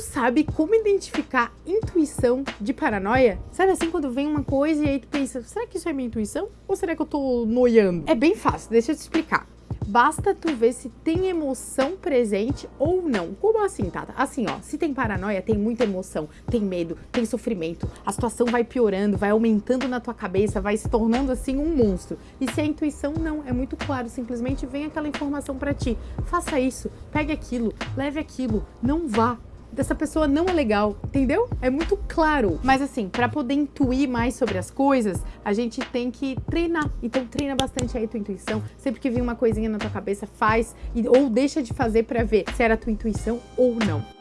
Tu sabe como identificar intuição de paranoia? Sabe assim, quando vem uma coisa e aí tu pensa, será que isso é minha intuição? Ou será que eu tô noiando? É bem fácil, deixa eu te explicar. Basta tu ver se tem emoção presente ou não. Como assim, Tata? Assim, ó, se tem paranoia, tem muita emoção, tem medo, tem sofrimento, a situação vai piorando, vai aumentando na tua cabeça, vai se tornando assim um monstro. E se a intuição não, é muito claro, simplesmente vem aquela informação para ti. Faça isso, pegue aquilo, leve aquilo, não vá, dessa pessoa não é legal, entendeu? É muito claro. Mas assim, para poder intuir mais sobre as coisas, a gente tem que treinar. Então treina bastante aí tua intuição. Sempre que vir uma coisinha na tua cabeça, faz ou deixa de fazer para ver se era tua intuição ou não.